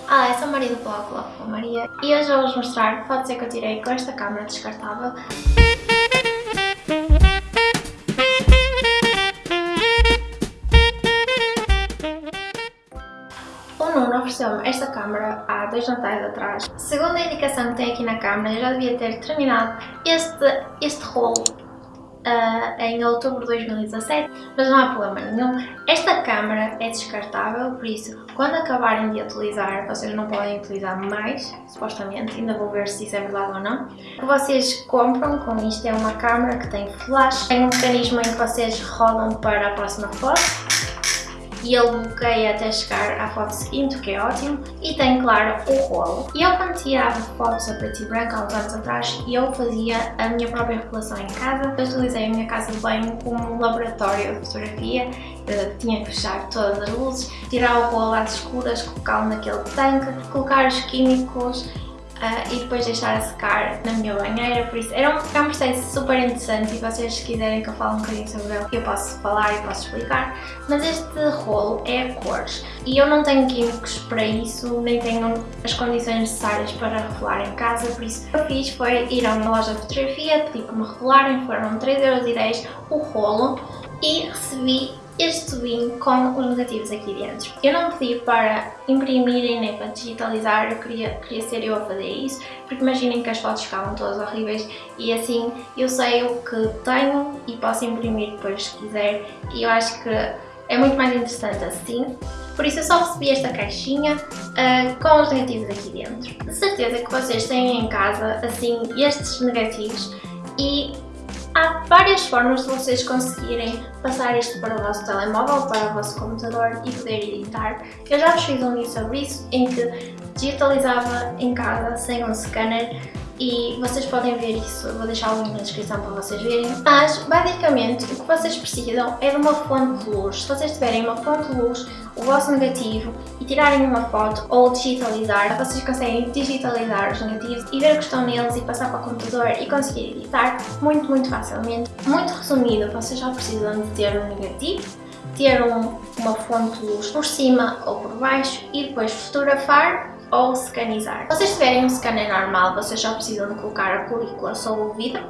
Olá, eu sou Maria do blog Love Maria e hoje vou-vos mostrar fotos que eu tirei com esta câmera descartável. O Nuno ofereceu-me esta câmera há dois natais atrás. Segundo a indicação que tem aqui na câmera, eu já devia ter terminado este, este rolo uh, em outubro de 2017, mas não há problema nenhum. Esta câmera é descartável, por isso, quando acabarem de utilizar, vocês não podem utilizar mais, supostamente, ainda vou ver se isso é verdade ou não. O que vocês compram com isto é uma câmera que tem flash, tem um mecanismo em que vocês rodam para a próxima foto, e ele bloqueia até chegar à foto seguinte, o que é ótimo, e tem, claro, o rolo. E eu quando tirava fotos a preto e branco há uns anos atrás, eu fazia a minha própria revelação em casa, eu utilizei a minha casa de banho como laboratório de fotografia, eu tinha que fechar todas as luzes, tirar o rolo às escuras, colocá-lo naquele tanque, colocar os químicos, uh, e depois deixar a secar na minha banheira, por isso era um, é um processo super interessante e vocês se quiserem que eu fale um bocadinho sobre ele, eu posso falar e posso explicar, mas este rolo é a cores e eu não tenho químicos para isso, nem tenho as condições necessárias para revelar em casa, por isso o que eu fiz foi ir a uma loja de fotografia, pedi para me revelarem, foram 3,10€ o rolo e recebi este tubinho com os negativos aqui dentro. Eu não pedi para imprimirem nem para digitalizar, eu queria, queria ser eu a fazer isso, porque imaginem que as fotos ficavam todas horríveis e assim eu sei o que tenho e posso imprimir depois se quiser e eu acho que é muito mais interessante assim. Por isso eu só recebi esta caixinha uh, com os negativos aqui dentro. De certeza que vocês têm em casa assim estes negativos e Há várias formas de vocês conseguirem passar isto para o vosso telemóvel, para o vosso computador e poder editar. Eu já vos fiz um vídeo sobre isso, em que digitalizava em casa sem um scanner e vocês podem ver isso, eu vou deixar o link na descrição para vocês verem. Mas, basicamente, o que vocês precisam é de uma fonte de luz. Se vocês tiverem uma fonte de luz, o vosso negativo e tirarem uma foto ou digitalizar, vocês conseguem digitalizar os negativos e ver o que estão neles e passar para o computador e conseguir editar muito, muito facilmente. Muito resumido, vocês só precisam de ter um negativo, ter um, uma fonte de luz por cima ou por baixo e depois fotografar ou scanizar. Se vocês tiverem um scanner normal, vocês só precisam de colocar a película sobre o vidro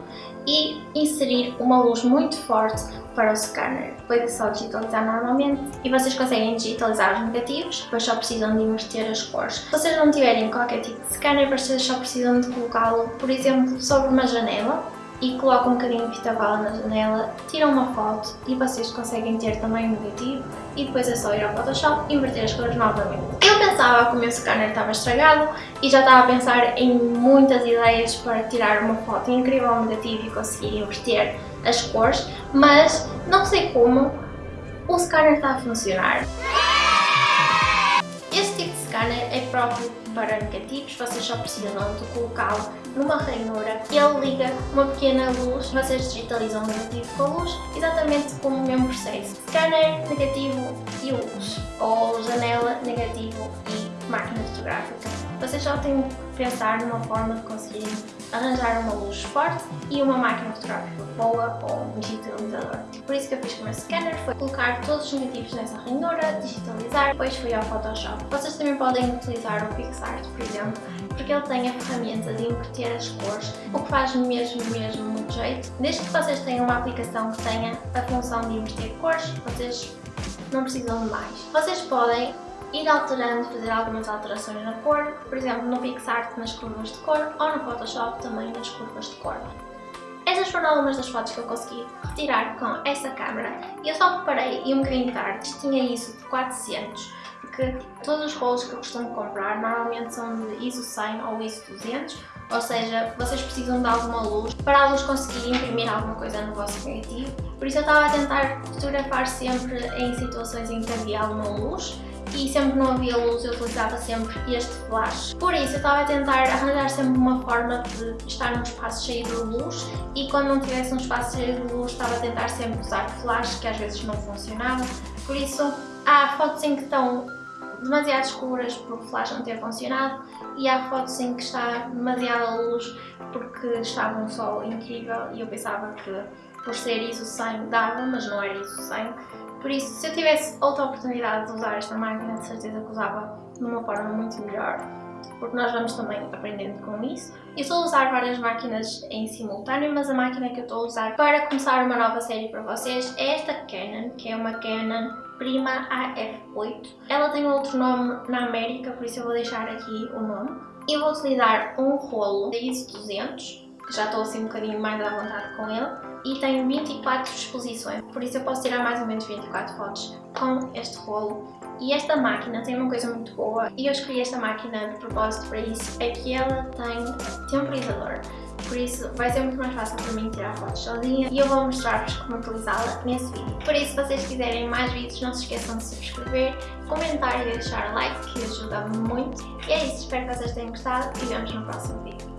e inserir uma luz muito forte para o scanner. Depois é só digitalizar normalmente e vocês conseguem digitalizar os negativos, depois só precisam de inverter as cores. Se vocês não tiverem qualquer tipo de scanner, vocês só precisam de colocá-lo, por exemplo, sobre uma janela e colocam um bocadinho de fita bala na janela, tiram uma foto e vocês conseguem ter também o negativo e depois é só ir ao Photoshop e inverter as cores novamente. Pensava que o meu scanner estava estragado e já estava a pensar em muitas ideias para tirar uma foto incrível ao negativo e conseguir inverter as cores, mas não sei como o scanner está a funcionar. Este tipo de scanner é próprio para negativos, vocês só precisam de colocá-lo numa ranhura e ele liga uma pequena luz, vocês digitalizam o negativo com a luz, exatamente como o mesmo processo. Scanner, negativo e janela, negativo e máquina fotográfica. Vocês só têm que pensar numa forma de conseguirem arranjar uma luz forte e uma máquina fotográfica boa ou um digitalizador. Por isso que eu fiz com o meu scanner foi colocar todos os negativos nessa ranhura, digitalizar, depois fui ao Photoshop. Vocês também podem utilizar o PixArt, por exemplo, porque ele tem a ferramenta de inverter as cores, o que faz mesmo, mesmo muito jeito. Desde que vocês tenham uma aplicação que tenha a função de inverter cores, vocês não precisam de mais. Vocês podem ir alterando, fazer algumas alterações na cor, por exemplo no PixArt nas curvas de cor ou no Photoshop também nas curvas de cor. Essas foram algumas das fotos que eu consegui retirar com essa câmera e eu só reparei e um bocadinho tarde, tinha isso de 400 porque todos os rolos que eu costumo comprar normalmente são de ISO 100 ou ISO 200 ou seja, vocês precisam de alguma luz para a luz conseguir imprimir alguma coisa no vosso negativo. Por isso eu estava a tentar fotografar sempre em situações em que havia alguma luz e sempre não havia luz eu utilizava sempre este flash. Por isso eu estava a tentar arranjar sempre uma forma de estar num espaço cheio de luz e quando não tivesse um espaço cheio de luz estava a tentar sempre usar flash que às vezes não funcionava. Por isso há fotos em que estão demasiado escuras por o flash não ter funcionado e há fotos em que está demasiada luz porque estava um sol incrível e eu pensava que por ser ISO 100 dava, mas não era ISO 100 Por isso, se eu tivesse outra oportunidade de usar esta máquina, de certeza que usava de uma forma muito melhor, porque nós vamos também aprendendo com isso. Eu estou a usar várias máquinas em simultâneo, mas a máquina que eu estou a usar para começar uma nova série para vocês é esta Canon, que é uma Canon Prima AF8. Ela tem outro nome na América, por isso eu vou deixar aqui o nome. Eu vou utilizar um rolo da ISO 200, que já estou assim um bocadinho mais à vontade com ele, e tenho 24 exposições, por isso eu posso tirar mais ou menos 24 fotos com este rolo. E esta máquina tem uma coisa muito boa, e eu escolhi esta máquina de propósito para isso, é que ela tem temporizador. Por isso vai ser muito mais fácil para mim tirar fotos sozinha e eu vou mostrar-vos como utilizá-la nesse vídeo. Por isso, se vocês quiserem mais vídeos, não se esqueçam de subscrever, comentar e deixar like, que ajuda muito. E é isso, espero que vocês tenham gostado e vemos no próximo vídeo.